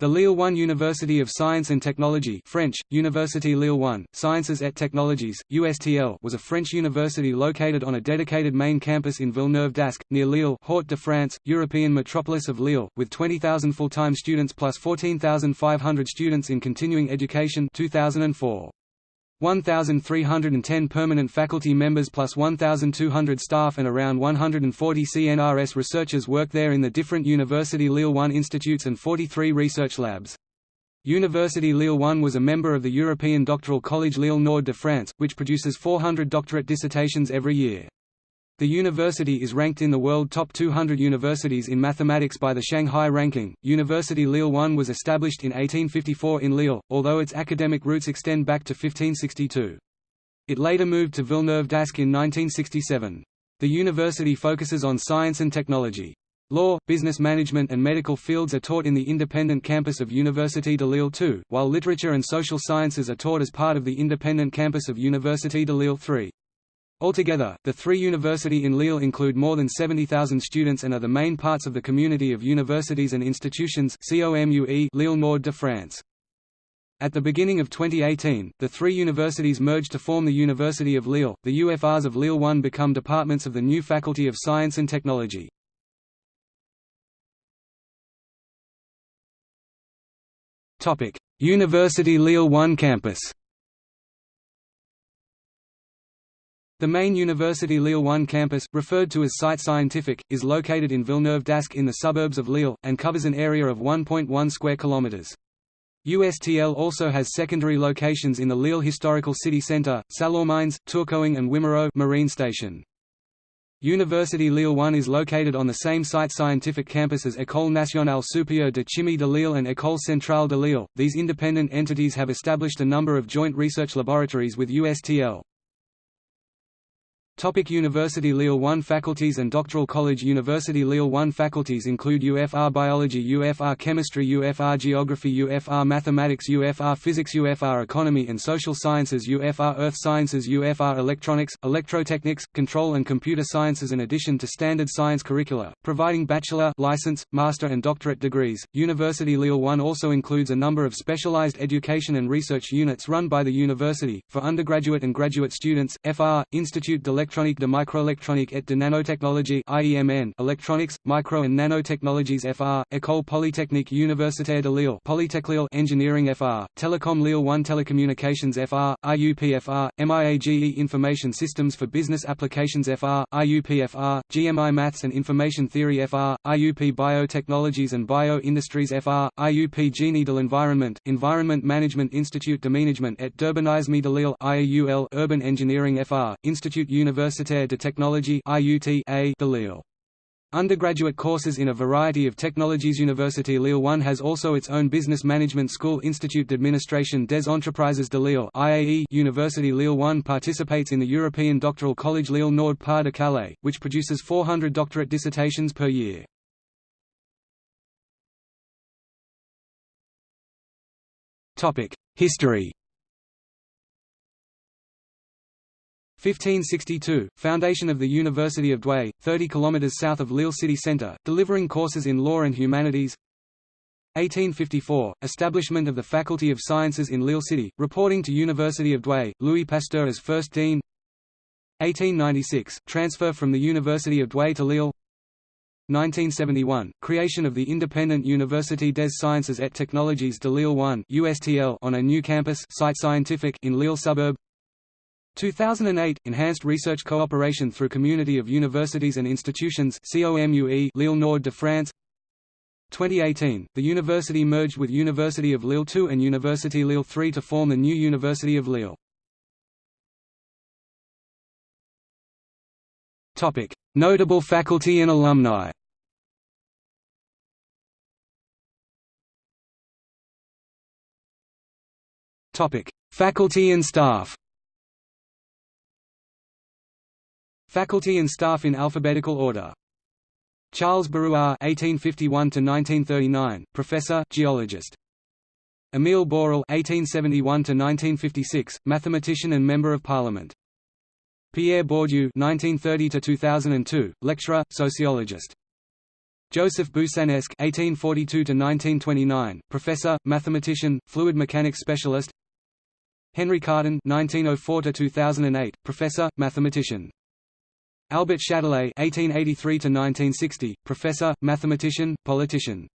The Lille 1 University of Science and Technology French, Université Lille 1, Sciences et Technologies, USTL was a French university located on a dedicated main campus in Villeneuve-d'Ascq, near Lille Hauts-de-France, European metropolis of Lille, with 20,000 full-time students plus 14,500 students in continuing education 2004. 1,310 permanent faculty members plus 1,200 staff and around 140 CNRS researchers work there in the different University Lille 1 institutes and 43 research labs. University Lille 1 was a member of the European Doctoral College Lille Nord de France, which produces 400 doctorate dissertations every year. The university is ranked in the world top 200 universities in mathematics by the Shanghai ranking. University Lille 1 was established in 1854 in Lille, although its academic roots extend back to 1562. It later moved to Villeneuve-d'Ascq in 1967. The university focuses on science and technology. Law, business management and medical fields are taught in the independent campus of Université de Lille 2, while literature and social sciences are taught as part of the independent campus of Université de Lille 3. Altogether, the three university in Lille include more than 70,000 students and are the main parts of the community of universities and institutions Lille Nord de France. At the beginning of 2018, the three universities merged to form the University of Lille. The UFRs of Lille 1 become departments of the new Faculty of Science and Technology. Topic: University Lille 1 campus. The main University Lille 1 campus, referred to as Cité Scientifique, is located in Villeneuve-d'Ascq in the suburbs of Lille, and covers an area of 1.1 square kilometers. USTL also has secondary locations in the Lille Historical City Centre, Sallaumines, Tourcoing and Wimereux Marine Station. University Lille 1 is located on the same Cité scientifique campus as École nationale supérieure de chimie de Lille and École centrale de Lille. These independent entities have established a number of joint research laboratories with USTL. Topic University Lille 1 Faculties and Doctoral College University Lille 1 faculties include UFR Biology UFR Chemistry UFR Geography UFR Mathematics UFR Physics UFR Economy and Social Sciences UFR Earth Sciences UFR Electronics, Electrotechnics, Control and Computer Sciences in addition to standard science curricula, providing bachelor, license, master and doctorate degrees. University Lille 1 also includes a number of specialized education and research units run by the university, for undergraduate and graduate students, FR, Institut de Electronique de Microélectronique et de Nanotechnologie IEMN, Electronics, Micro and Nanotechnologies FR, École Polytechnique Universitaire de Lille Polytech Lille Engineering FR, Telecom Lille 1 Telecommunications FR, IUPFR, MIAGE Information Systems for Business Applications FR, IUPFR, GMI Maths and Information Theory FR, IUP Biotechnologies and Bio-Industries FR, IUP Génie de l'Environnement, Environment Management Institute de Management et d'Urbanisme de Lille Urban Engineering FR, Institute University Universitaire de Technologie de Lille. Undergraduate courses in a variety of technologies Université Lille 1 has also its own business management school Institut d'Administration des Entreprises de Lille IAE University Lille 1 participates in the European Doctoral College Lille Nord Pas de Calais, which produces 400 doctorate dissertations per year. History 1562 – Foundation of the University of Douai, 30 km south of Lille city centre, delivering courses in law and humanities. 1854 – Establishment of the Faculty of Sciences in Lille City, reporting to University of Douai, Louis Pasteur as first dean. 1896 – Transfer from the University of Douai to Lille. 1971 – Creation of the independent Université des Sciences et Technologies de Lille 1 USTL on a new campus Cité Scientifique in Lille suburb 2008 – Enhanced research cooperation through Community of Universities and Institutions Lille Nord de France. 2018 – The university merged with University of Lille 2 and University Lille 3 to form the new University of Lille. Notable faculty and alumni. Faculty and staff Faculty and staff in alphabetical order. Charles Barrois (1851–1939), professor, geologist. Émile Borel (1871–1956), mathematician and member of parliament. Pierre Bourdieu (1930–2002), lecturer, sociologist. Joseph Boussinesq (1842–1929), professor, mathematician, fluid mechanics specialist. Henry Cartan (1904–2008), professor, mathematician. Albert Chatelet (1883–1960), professor, mathematician, politician.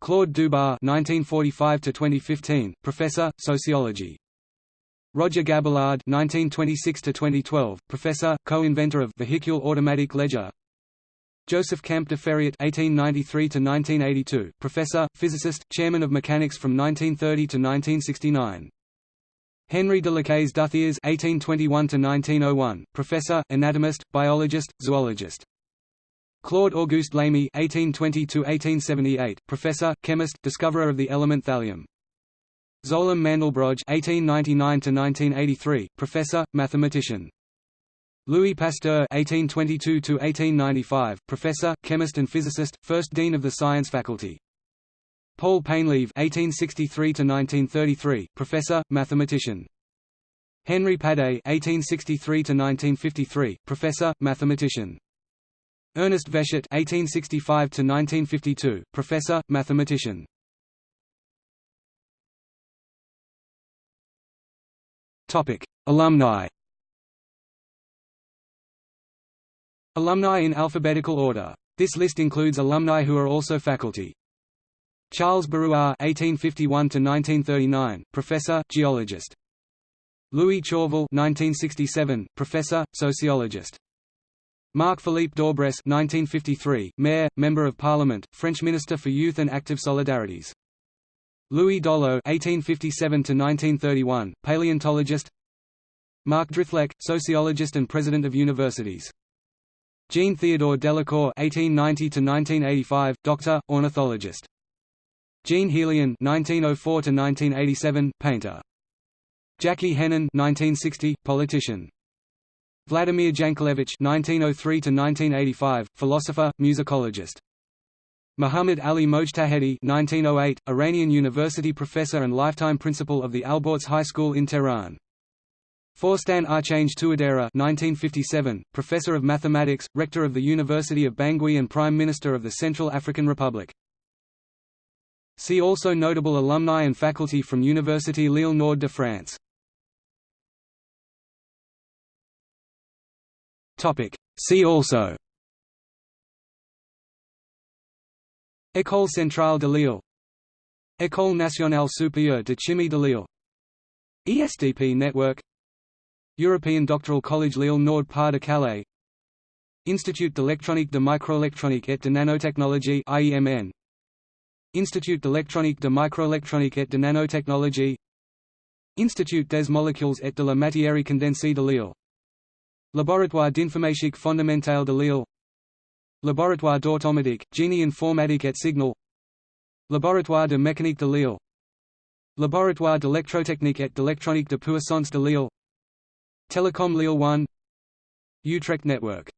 Claude Dubar (1945–2015), professor, sociology. Roger Gabillard (1926–2012), professor, co-inventor of vehicular automatic ledger. Joseph Kampé de Fériet (1893–1982), professor, physicist, chairman of mechanics from 1930 to 1969. Henry de Lacaze Duthiers (1821–1901), professor, anatomist, biologist, zoologist. Claude Auguste Lamy (1820–1878), professor, chemist, discoverer of the element thallium. Mandelbrojt (1899–1983), professor, mathematician. Louis Pasteur (1822–1895), professor, chemist and physicist, first dean of the science faculty. Paul Painlevé (1863–1933), professor, mathematician. Henry Padé (1863–1953), professor, mathematician. Ernest Vessiot (1865–1952), professor, mathematician. Topic: Alumni. Alumni in alphabetical order. This list includes alumni who are also faculty. Charles Barrois (1851–1939), professor, geologist. Louis Chauvel (1967), professor, sociologist. Marc-Philippe Daubresse (1953), mayor, member of parliament, French minister for youth and active solidarities. Louis Dollo (1857–1931), paleontologist. Marc Drithlek, sociologist and president of universities. Jean Theodore Delacour (1890–1985), doctor, ornithologist. Jean Hélion (1904–1987), painter. Jackie Henin (1960), politician. Vladimir Jankelevich (1903–1985), philosopher, musicologist. Muhammad Ali Mojtahedi (1908), Iranian university professor and lifetime principal of the Alborz High School in Tehran. Faustin Archange Touadera 1957, professor of mathematics, rector of the University of Bangui and Prime Minister of the Central African Republic. See also notable alumni and faculty from Université Lille Nord de France. See also. École centrale de Lille. École nationale supérieure de chimie de Lille. ESDP network. European Doctoral College Lille Nord Pas de Calais. Institut d'électronique de microélectronique et de nanotechnologie IEMN Institut d'électronique de microélectronique et de nanotechnologie. Institut des molécules et de la matière condensée de Lille. Laboratoire d'informatique fondamentale de Lille. Laboratoire d'automatique, génie informatique et signal. Laboratoire de mécanique de Lille. Laboratoire d'électrotechnique et d'électronique de puissance de Lille. Telecom Lille 1 Utrecht Network